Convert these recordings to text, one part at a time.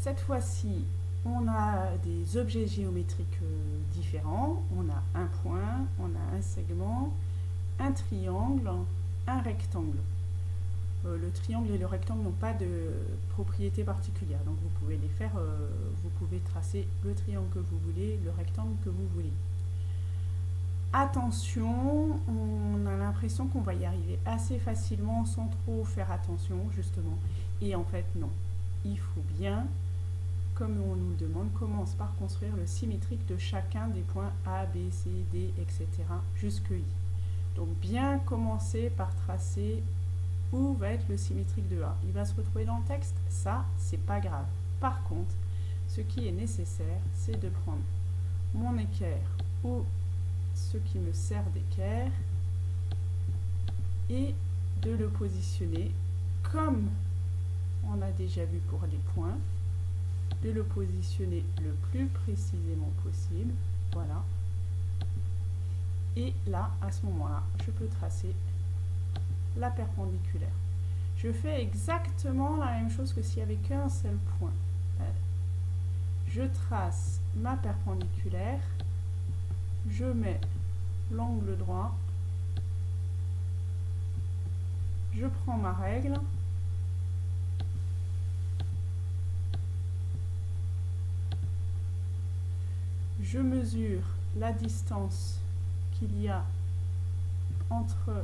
Cette fois-ci, on a des objets géométriques euh, différents. On a un point, on a un segment, un triangle, un rectangle. Euh, le triangle et le rectangle n'ont pas de propriété particulière, donc vous pouvez les faire, euh, vous pouvez tracer le triangle que vous voulez, le rectangle que vous voulez. Attention, on a l'impression qu'on va y arriver assez facilement sans trop faire attention justement, et en fait non. Il faut bien, comme on nous demande, commence par construire le symétrique de chacun des points A, B, C, D, etc. jusque I. Donc bien commencer par tracer où va être le symétrique de A. Il va se retrouver dans le texte, ça, c'est pas grave. Par contre, ce qui est nécessaire, c'est de prendre mon équerre ou ce qui me sert d'équerre et de le positionner comme on a déjà vu pour les points, de le positionner le plus précisément possible, voilà. Et là, à ce moment-là, je peux tracer la perpendiculaire. Je fais exactement la même chose que s'il n'y avait qu'un seul point. Euh, je trace ma perpendiculaire, je mets l'angle droit, je prends ma règle, je mesure la distance qu'il y a entre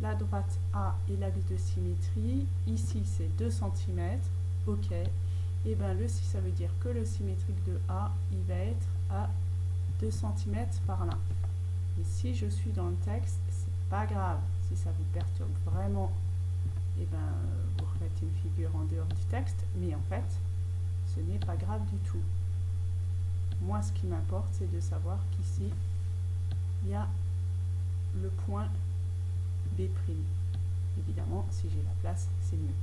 la droite A et l'axe de symétrie. Ici, c'est 2 cm. OK. Et eh bien, le, ça veut dire que le symétrique de A, il va être à 2 cm par là. Et si je suis dans le texte, c'est pas grave. Si ça vous perturbe vraiment, et eh ben, vous remettez une figure en dehors du texte. Mais en fait, ce n'est pas grave du tout. Moi, ce qui m'importe, c'est de savoir qu'ici, il y a le point B'. Évidemment, si j'ai la place, c'est mieux.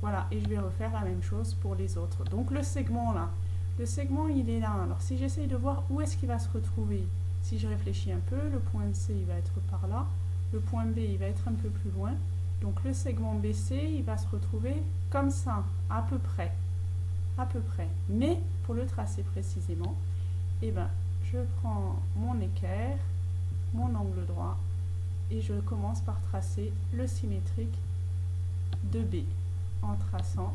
Voilà, et je vais refaire la même chose pour les autres. Donc le segment là, le segment il est là. Alors si j'essaye de voir où est-ce qu'il va se retrouver, si je réfléchis un peu, le point C il va être par là, le point B il va être un peu plus loin. Donc le segment BC il va se retrouver comme ça, à peu près. À peu près. Mais pour le tracer précisément, eh ben, je prends mon équerre, mon angle droit, et je commence par tracer le symétrique de B en traçant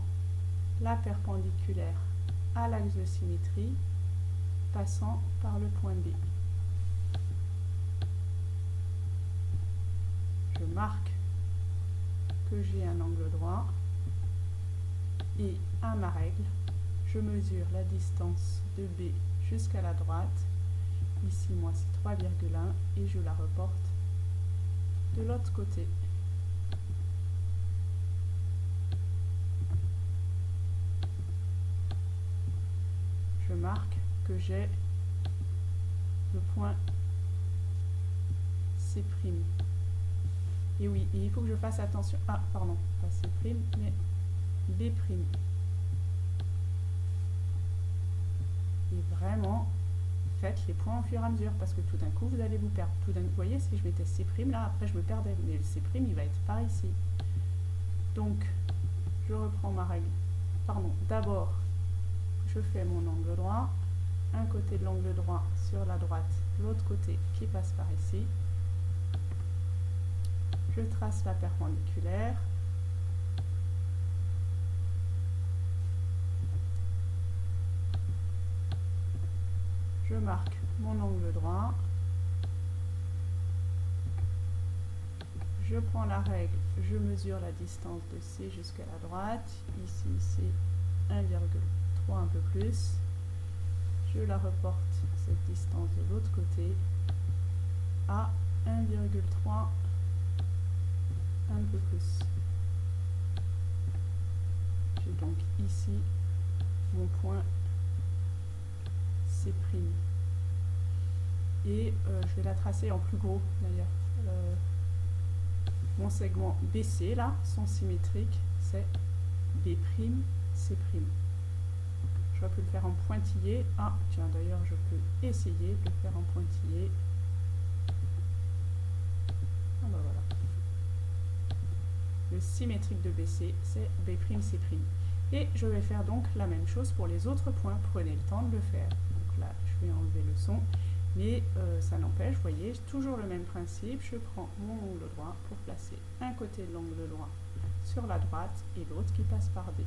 la perpendiculaire à l'axe de symétrie passant par le point B. Je marque que j'ai un angle droit et à ma règle, je mesure la distance de B jusqu'à la droite. Ici, moi, c'est 3,1 et je la reporte de l'autre côté. Je marque que j'ai le point C'. Et oui, il faut que je fasse attention. Ah, pardon, pas C', mais B'. Vraiment, les points au fur et à mesure parce que tout d'un coup vous allez vous perdre. Tout d'un vous voyez, si je mettais C' là, après je me perdais, mais le C' il va être par ici. Donc, je reprends ma règle. Pardon, d'abord, je fais mon angle droit, un côté de l'angle droit sur la droite, l'autre côté qui passe par ici. Je trace la perpendiculaire, je marque mon angle droit, je prends la règle, je mesure la distance de C jusqu'à la droite, ici c'est 1,3 un peu plus, je la reporte cette distance de l'autre côté à 1,3 un peu plus. J'ai donc ici mon point et euh, je vais la tracer en plus gros d'ailleurs. Euh, mon segment BC là, son symétrique, c'est B', C'. J'aurais pu le faire en pointillé. Ah, tiens, d'ailleurs, je peux essayer de le faire en pointillé. Ah bah voilà. Le symétrique de BC, c'est B', C'. Et je vais faire donc la même chose pour les autres points. Prenez le temps de le faire. Donc là, je vais enlever le son. Mais euh, ça n'empêche, vous voyez, toujours le même principe. Je prends mon ongle droit pour placer un côté de l'angle droit sur la droite et l'autre qui passe par D.